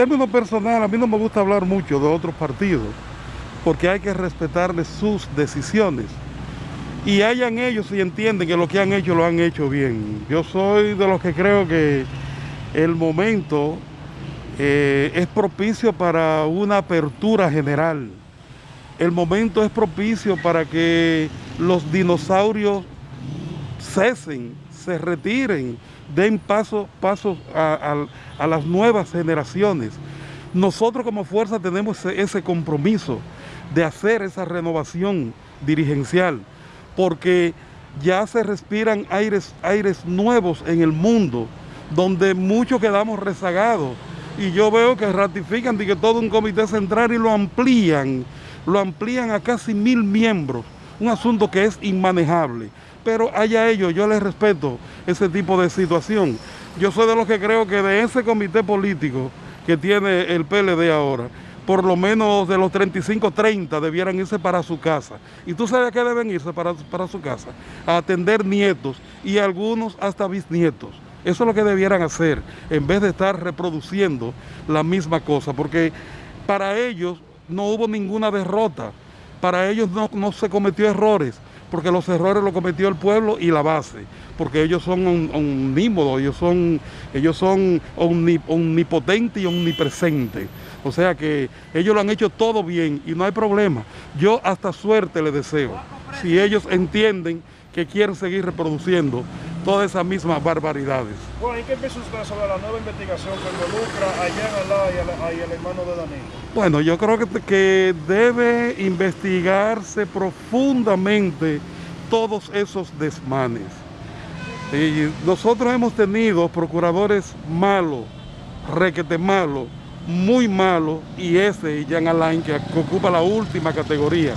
términos personal, a mí no me gusta hablar mucho de otros partidos, porque hay que respetarles sus decisiones. Y hayan ellos y entienden que lo que han hecho lo han hecho bien. Yo soy de los que creo que el momento eh, es propicio para una apertura general. El momento es propicio para que los dinosaurios cesen, se retiren, den paso, pasos a, las nuevas generaciones. Nosotros como fuerza tenemos ese, compromiso de hacer esa renovación dirigencial, porque ya se respiran aires, aires nuevos en el mundo, donde muchos quedamos rezagados. Y yo veo que ratifican de que todo un comité central y lo amplían, lo amplían a casi mil miembros, un asunto que es inmanejable pero allá ellos, yo les respeto ese tipo de situación. Yo soy de los que creo que de ese comité político que tiene el PLD ahora, por lo menos de los 35, 30 debieran irse para su casa. ¿Y tú sabes a qué deben irse para, para su casa? A atender nietos y algunos hasta bisnietos. Eso es lo que debieran hacer, en vez de estar reproduciendo la misma cosa, porque para ellos no hubo ninguna derrota, para ellos no, no se cometió errores, porque los errores los cometió el pueblo y la base, porque ellos son omnímodos, ellos son, ellos son omnipotentes y omnipresentes. O sea que ellos lo han hecho todo bien y no hay problema. Yo hasta suerte les deseo, si ellos entienden que quieren seguir reproduciendo todas esas mismas barbaridades. Bueno, ¿y qué piensa usted sobre la nueva investigación que involucra a Jean Alá y, al hermano de Danilo? Bueno, yo creo que, que debe investigarse profundamente todos esos desmanes. Y nosotros hemos tenido procuradores malos, requete malos, muy malos, y ese, Jean Alain, que ocupa la última categoría.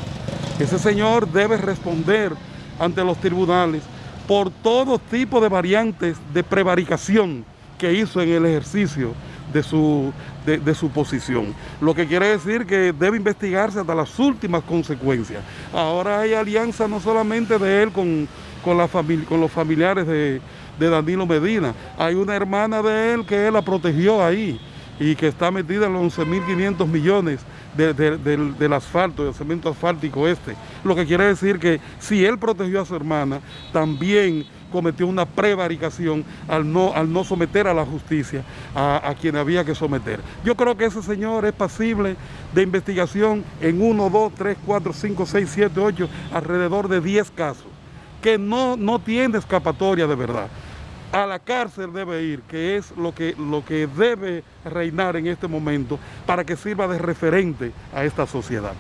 Ese señor debe responder ante los tribunales por todo tipo de variantes de prevaricación que hizo en el ejercicio de su, de, su posición. Lo que quiere decir que debe investigarse hasta las últimas consecuencias. Ahora hay alianza no solamente de él con, con, la con los familiares de, de Danilo Medina, hay una hermana de él que él la protegió ahí y que está metida en los 11.500 millones del, asfalto, del cemento asfáltico este. Lo que quiere decir que si él protegió a su hermana, también cometió una prevaricación al no, al no someter a la justicia a, a, quien había que someter. Yo creo que ese señor es pasible de investigación en 1, 2, 3, 4, 5, 6, 7, 8, alrededor de 10 casos, que no, no tiene escapatoria de verdad a la cárcel debe ir, que es lo que, lo que debe reinar en este momento para que sirva de referente a esta sociedad.